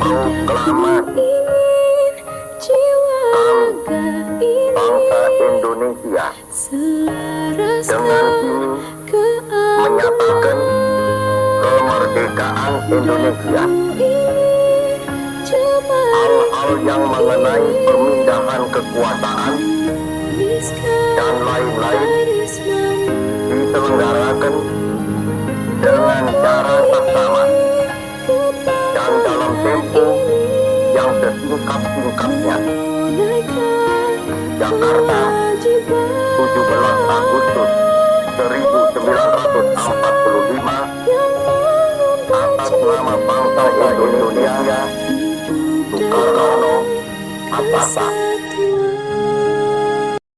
proklamasi bangsa Indonesia dengan ini menyatakan kemerdekaan Indonesia. Hal-hal yang mengenai pemindahan kekuasaan dan lain-lain diselenggarakan dengan cara tempo yang sesingkat-singkatnya. Jakarta, 17 Agustus 1945 atas nama bangsa Indonesia Soekarno Hatta